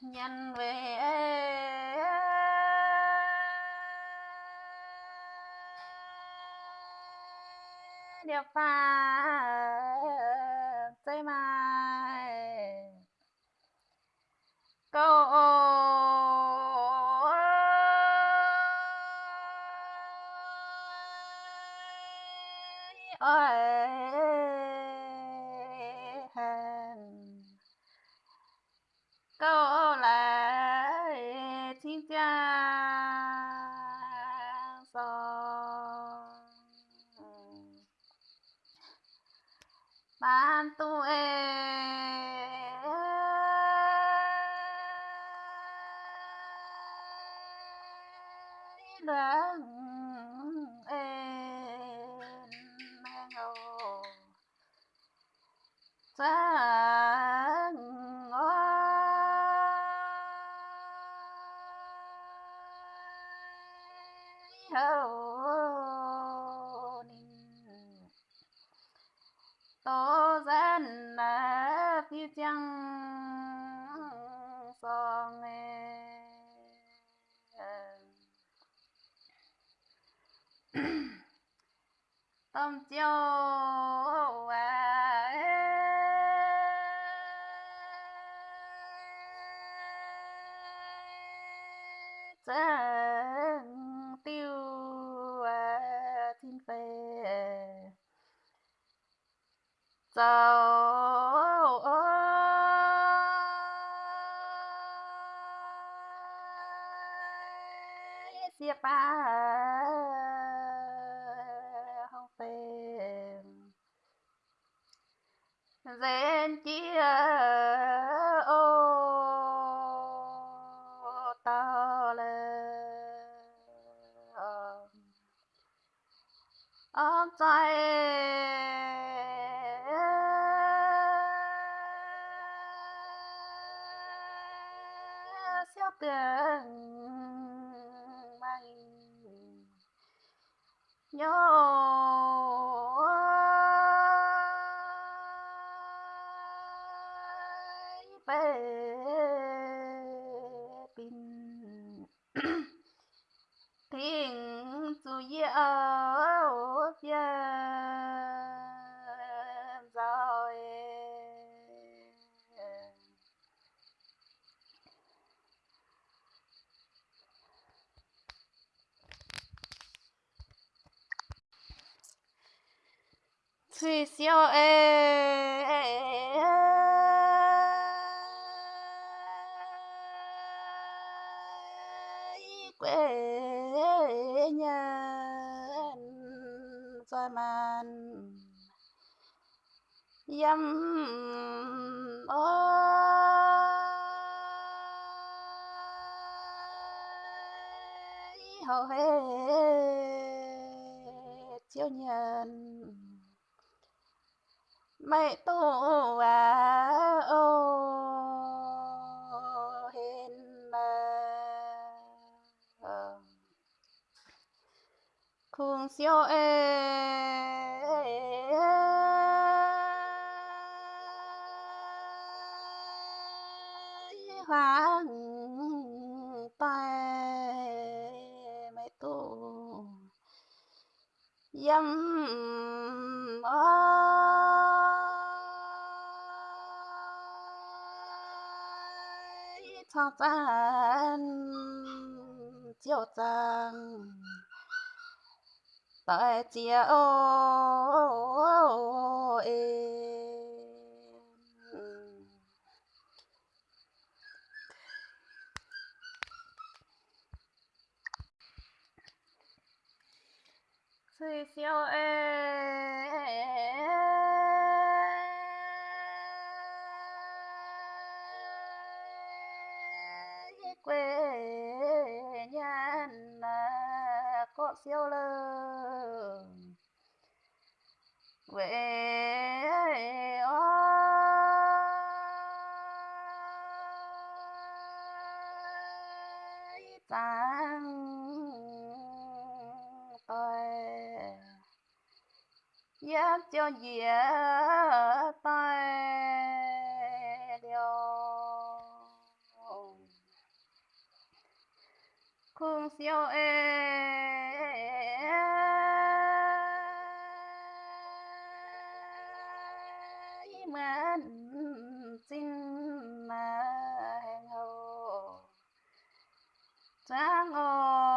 nhân về điệp pha bantu em 엄 띠용 ông trai xéo tiền mày nhớ Thủy siêu ê quê nhân rồi màn. Dâm ô. Hầu hết chiếu nhân mẹ tổ à ô, hên là khung siêu ê hoàng tay mẹ tổ dâm ơi cho tan chiều tàng tại chia ô em Thủy siêu ê quê nhân có siêu lơ về ôi tăng tôi giác cho dĩa siêu ê mến xin mà hẹn hò trang ơi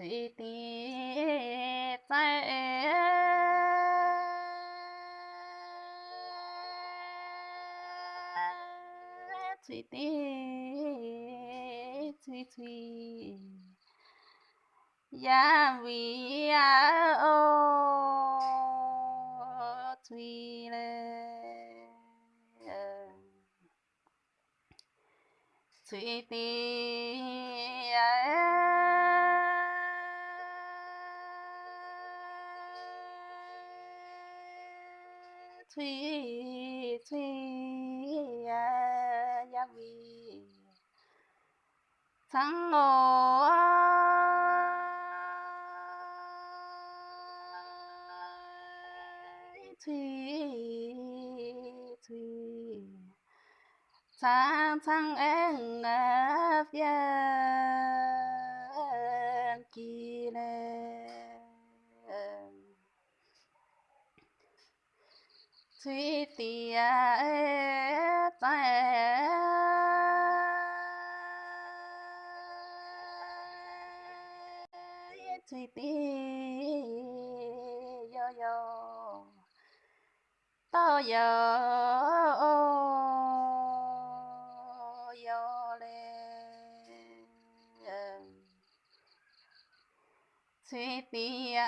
thùy tì tại thùy tì thùy thùy ya vì ya ô thùy lên, thùy tì thủy thủy ya à, ya vì thắng ngồi thủy thùy tháng tháng em ngập yên kỳ lên suy tia tại thùy tì yo yo to yo yo le suy tia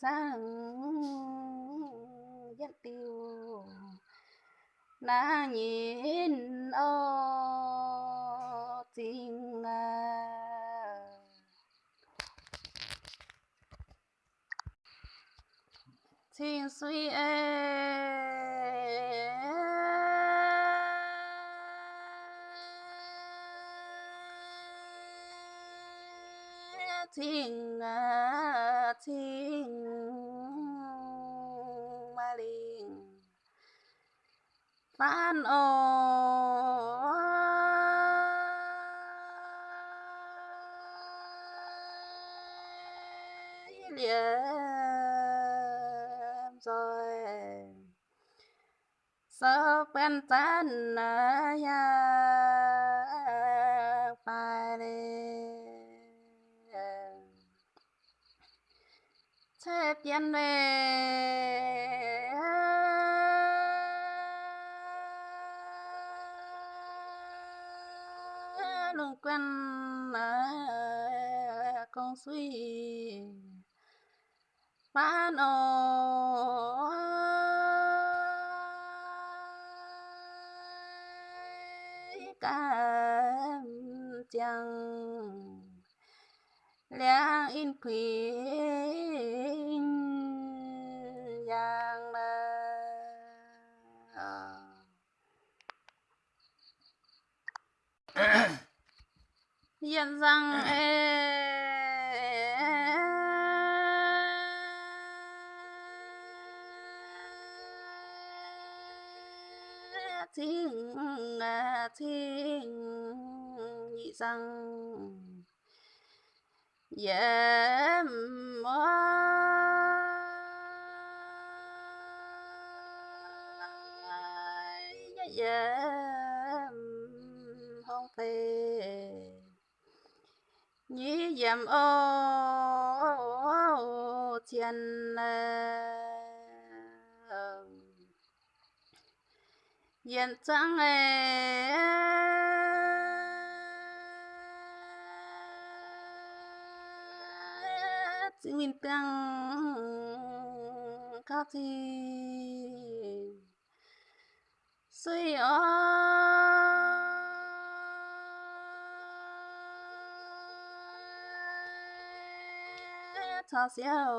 sang dân tiêu na nhìn ô tình à tình suy em phan ô liệm rồi. Sơ bên tan à, ya phải thế tiền về. dân rằng thiên thiên nhị rằng dễ mơ dầm ô chân dần trắng chính mình tăng các thì suy ơi cho xéo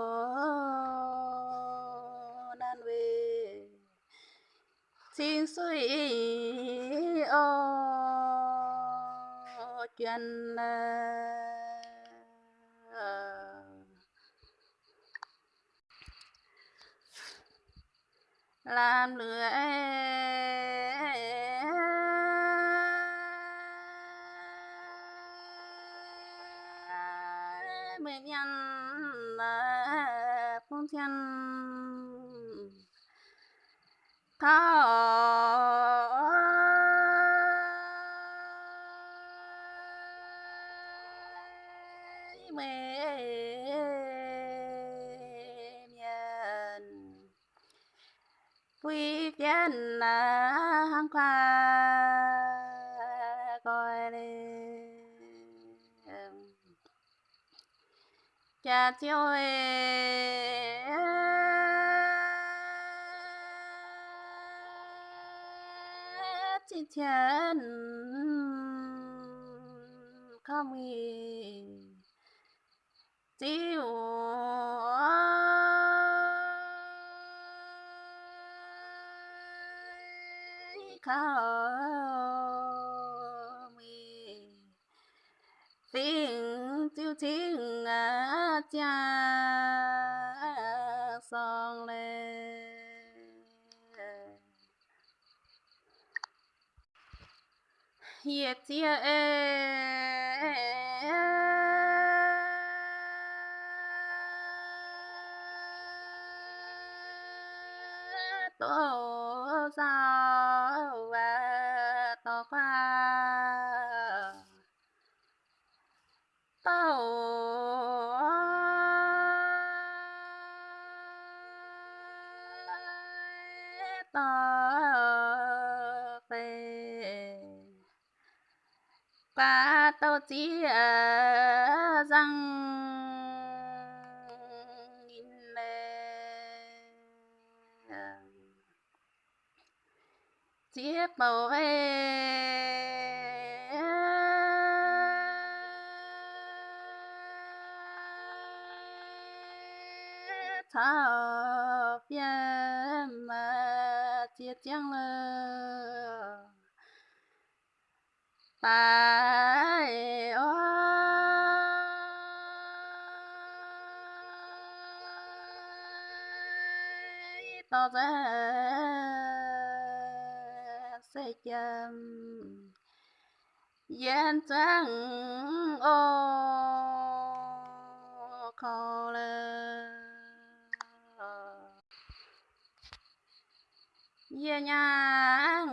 nan về. Xin suy ô chuyện ờ, ờ. làm lưỡi hăng qua coi đi. Cha chiêu chi thiên không gì tiêu khao mi tiếng chiêu tiếng cha song lên ye tia tổ chỉ ờ, răng nhìn lên chiếc bầu thọ mà tiết chẳng lời tại ô tỏ ra sẽ chăm yên trắng ô khó lơ. Ye nhang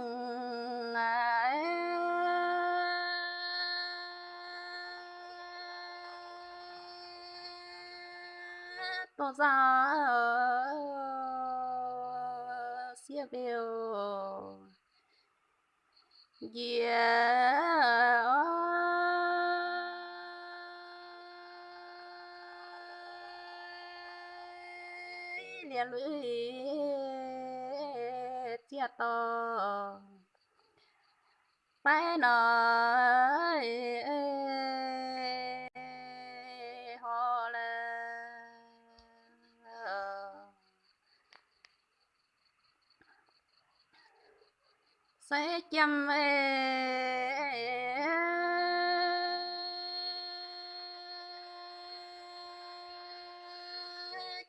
bỏ ra siêu biểu yeah. Liền lưỡi chia to phải nói sẽ chăm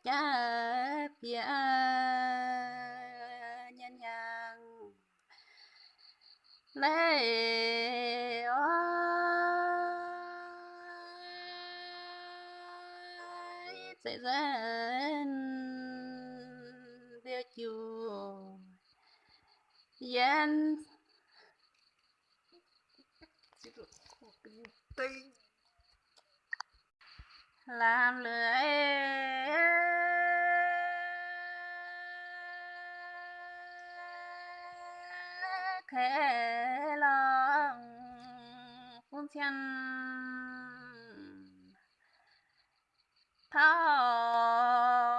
cha phía nhân nhàng lê ơi sẽ dẫn việc chùa yên. Làm lưỡi. Khẽ lòng phun chân thao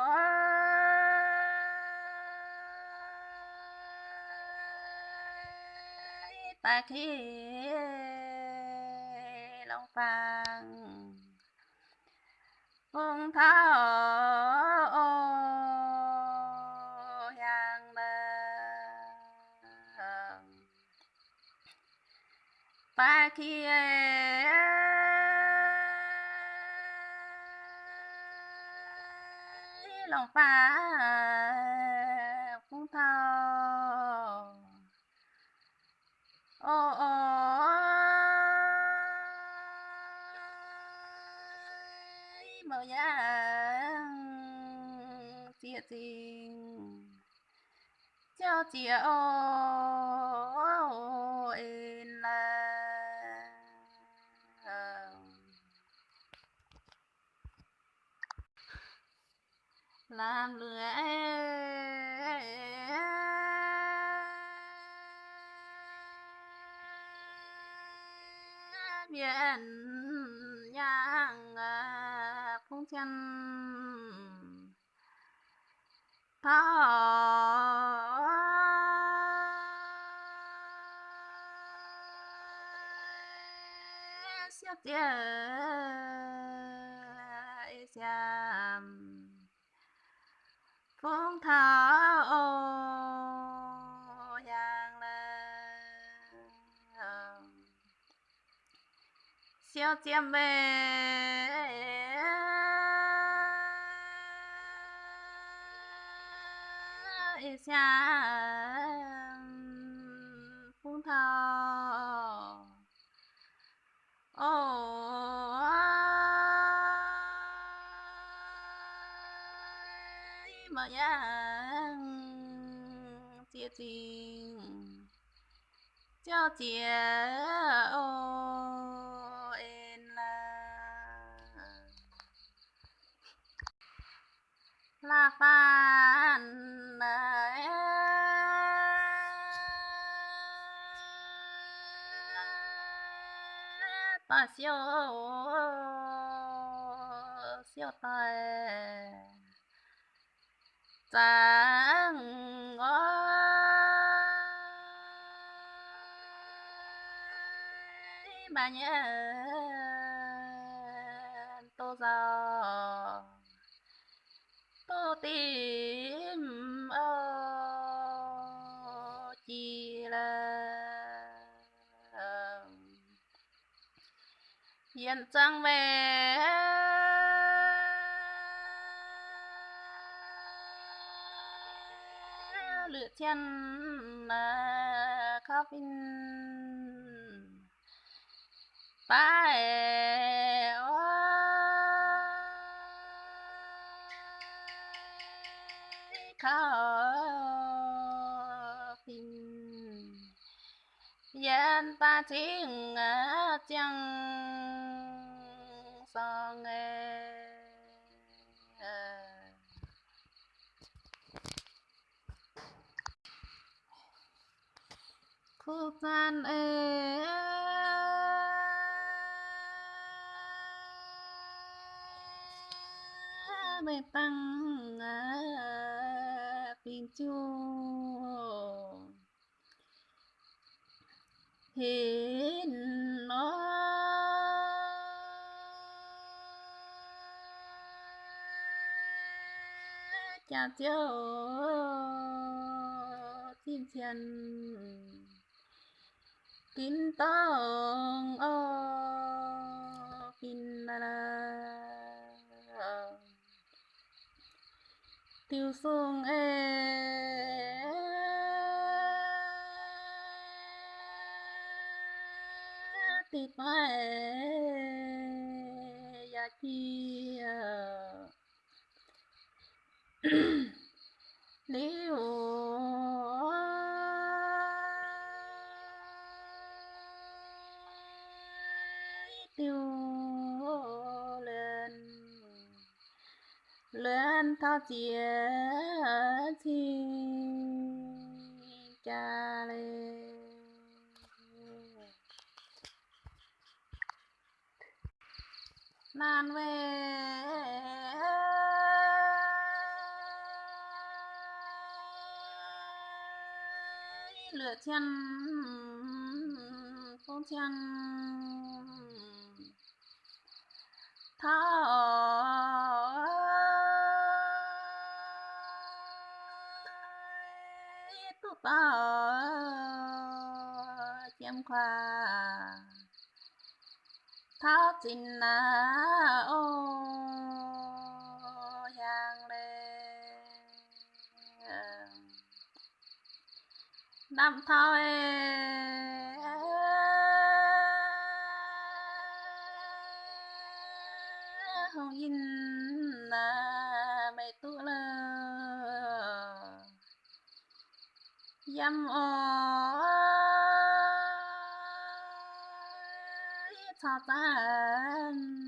ta khi lòng phàng. Phương thảo hàng bờ. Ta khi lòng phá phương thao Ờ, ờ. ô ô màu nhang chia tình cho chia ô in là. Ờ. Làm lưỡi biển nhang à, không chân thọ siết tia xiam phong thảo. Siêu chiêm về xiam phong thảo ô mà yang chia tình cho chia ô là phan ta siêu siêu tài. Chẳng ơi mà nhớ tô giàu. Chân mà khóc in phải khóc in yên ta chính chẳng sao e khu gian ê bê tăng pin chu hiến nó chào chào chiếu chân thiên kín tông ô na na. Tiêu sung ê tịt mai ya chi liu lên thao chia cha nan về lửa chân chân thọ tu ta chiêm khoa tháo tin na ô yang lê năm thôi hồng in dâm ô cha tan